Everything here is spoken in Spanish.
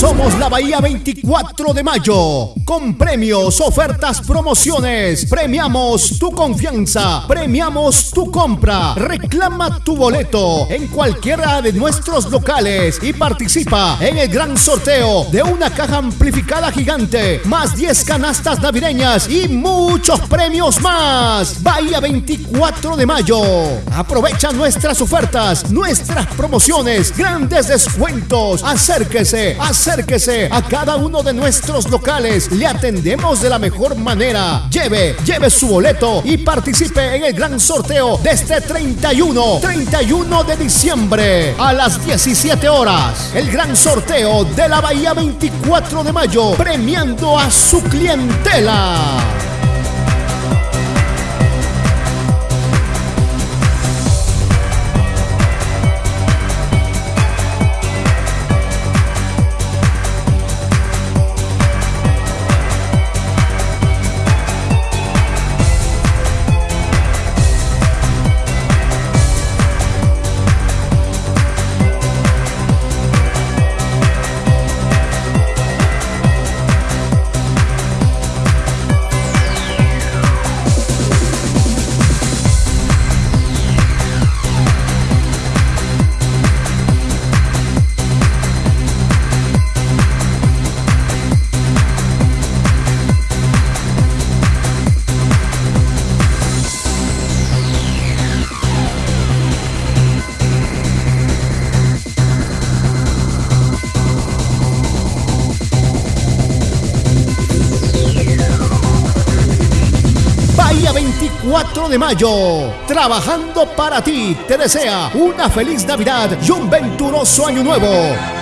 Somos la Bahía 24 de mayo. Con premios, ofertas, promociones. Premiamos tu confianza. Premiamos tu compra. Reclama tu boleto en cualquiera de nuestros locales y participa en el gran sorteo de una caja amplificada gigante, más 10 canastas navideñas y muchos premios más. Bahía 24 de mayo. Aprovecha nuestras ofertas, nuestras promociones, grandes descuentos. Acérquese, acérquese a cada uno de nuestros locales. Le atendemos de la mejor manera. Lleve, lleve su boleto y participe en el gran sorteo de este 31, 31 de diciembre a las 17 horas. El gran sorteo de la Bahía 24 de mayo, premiando a su clientela. Bahía 24 de mayo, trabajando para ti, te desea una feliz Navidad y un venturoso año nuevo.